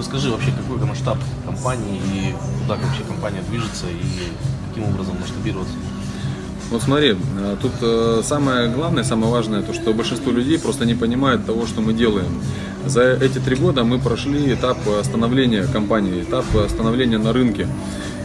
Расскажи вообще, какой масштаб компании и куда вообще компания движется и каким образом масштабироваться? Вот смотри, э, тут э, самое главное, самое важное, то, что большинство людей просто не понимают того, что мы делаем. За эти три года мы прошли этап становления компании, этап становления на рынке.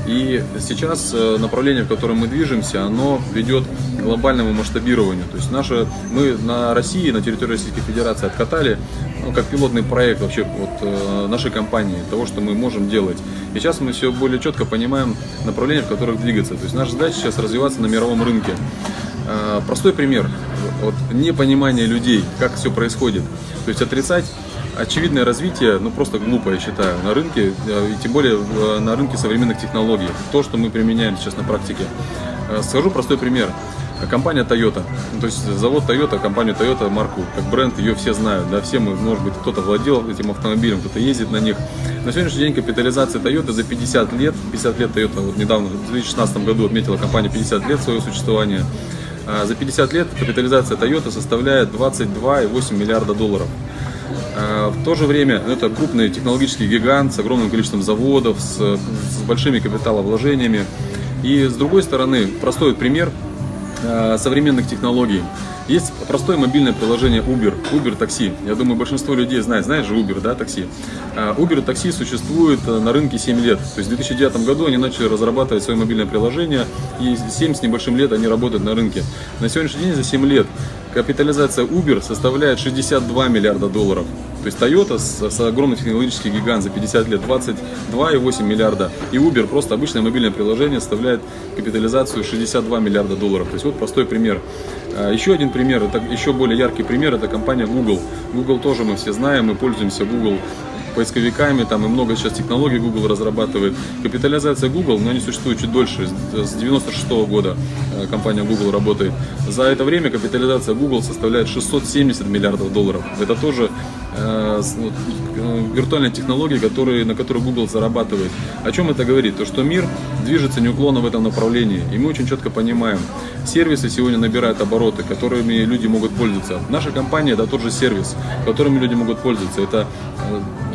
И сейчас э, направление, в котором мы движемся, оно ведет к глобальному масштабированию. То есть наши, мы на России, на территории Российской Федерации откатали ну, как пилотный проект вообще вот, э, нашей компании, того, что мы можем делать. И сейчас мы все более четко понимаем направления, в которых двигаться. То есть наша задача сейчас развиваться на мировом рынке. Э, простой пример. Вот, непонимание людей, как все происходит. То есть отрицать очевидное развитие, ну просто глупо, я считаю, на рынке, э, и тем более э, на рынке современных технологий. То, что мы применяем сейчас на практике. Э, скажу простой пример. Компания Toyota, ну, то есть завод Toyota, компанию Toyota, марку, как бренд, ее все знают, да, все мы, может быть, кто-то владел этим автомобилем, кто-то ездит на них. На сегодняшний день капитализация Toyota за 50 лет, 50 лет Toyota, вот недавно, в 2016 году отметила компания 50 лет своего существования, за 50 лет капитализация Toyota составляет 22,8 миллиарда долларов. А, в то же время это крупный технологический гигант с огромным количеством заводов, с, с большими капиталовложениями. И с другой стороны, простой пример современных технологий. Есть простое мобильное приложение Uber, Uber такси. Я думаю, большинство людей знает, знаешь же Uber, да, такси. А, Uber такси существует э, на рынке 7 лет. То есть в 2009 году они начали разрабатывать свое мобильное приложение, и 7 с небольшим лет они работают на рынке. На сегодняшний день за 7 лет Капитализация Uber составляет 62 миллиарда долларов. То есть Toyota с, с огромный технологический гигант за 50 лет 22,8 миллиарда. И Uber, просто обычное мобильное приложение, составляет капитализацию 62 миллиарда долларов. То есть вот простой пример. А, еще один пример, это еще более яркий пример, это компания Google. Google тоже мы все знаем, мы пользуемся Google поисковиками, там и много сейчас технологий Google разрабатывает. Капитализация Google, но они существуют чуть дольше, с 96 -го года э, компания Google работает. За это время капитализация Google составляет 670 миллиардов долларов. Это тоже э, э, виртуальные технологии, которые, на которые Google зарабатывает. О чем это говорит? То, что мир движется неуклонно в этом направлении. И мы очень четко понимаем, сервисы сегодня набирают обороты, которыми люди могут пользоваться. Наша компания – это тот же сервис, которыми люди могут пользоваться. Это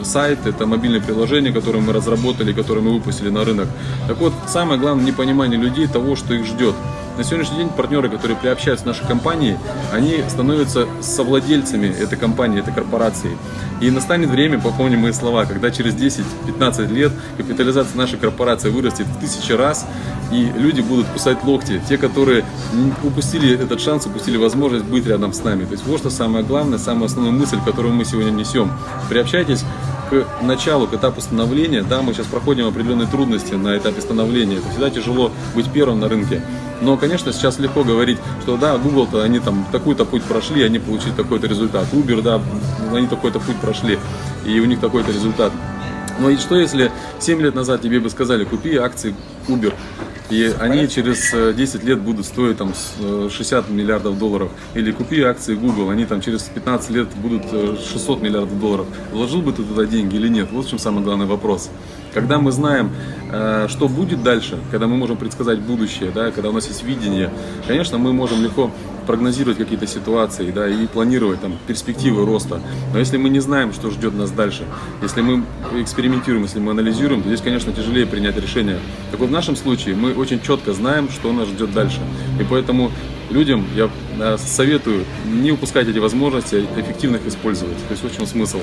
сайт, это мобильное приложение, которое мы разработали, которое мы выпустили на рынок. Так вот, самое главное непонимание людей того, что их ждет. На сегодняшний день партнеры, которые приобщаются к нашей компании, они становятся совладельцами этой компании, этой корпорации. И настанет время, попомним мои слова, когда через 10-15 лет капитализация нашей корпорации вырастет в тысячи раз, и люди будут кусать локти, те, которые упустили этот шанс, упустили возможность быть рядом с нами. То есть вот что самое главное, самая основная мысль, которую мы сегодня несем. Приобщайтесь к началу, к этапу становления, да, мы сейчас проходим определенные трудности на этапе становления, это всегда тяжело быть первым на рынке. Но, конечно, сейчас легко говорить, что да, Google-то они там такой-то путь прошли, они получили такой-то результат. Uber, да, они такой-то путь прошли, и у них такой-то результат. Но и что если 7 лет назад тебе бы сказали, купи акции Uber, и они через 10 э, лет будут стоить там 60 э, миллиардов долларов. Или купи акции Google, они там через 15 лет будут 600 э, миллиардов долларов. Вложил бы ты туда деньги или нет? Вот в чем самый главный вопрос. Когда мы знаем, что будет дальше, когда мы можем предсказать будущее, да, когда у нас есть видение, конечно, мы можем легко прогнозировать какие-то ситуации да, и планировать там, перспективы роста. Но если мы не знаем, что ждет нас дальше, если мы экспериментируем, если мы анализируем, то здесь, конечно, тяжелее принять решение. Так вот, в нашем случае мы очень четко знаем, что нас ждет дальше. И поэтому людям я советую не упускать эти возможности, а эффективно их использовать. То есть в чем смысл.